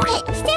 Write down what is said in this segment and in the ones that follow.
stay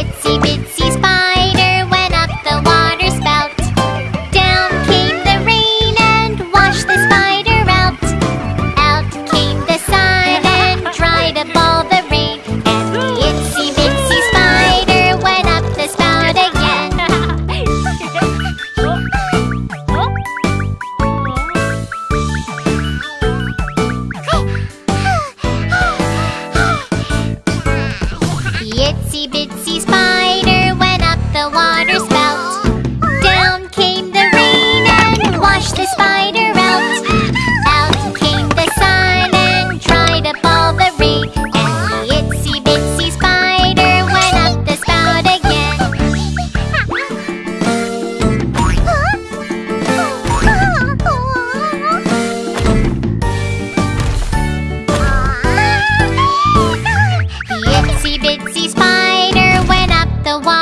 Itsy bitsy spider went up the water spout. Down came the rain and washed the spider out. Out came the sun and dried up all the rain. And the itsy bitsy spider went up the spout again. Itsy bitsy Itsy spider went up the wall.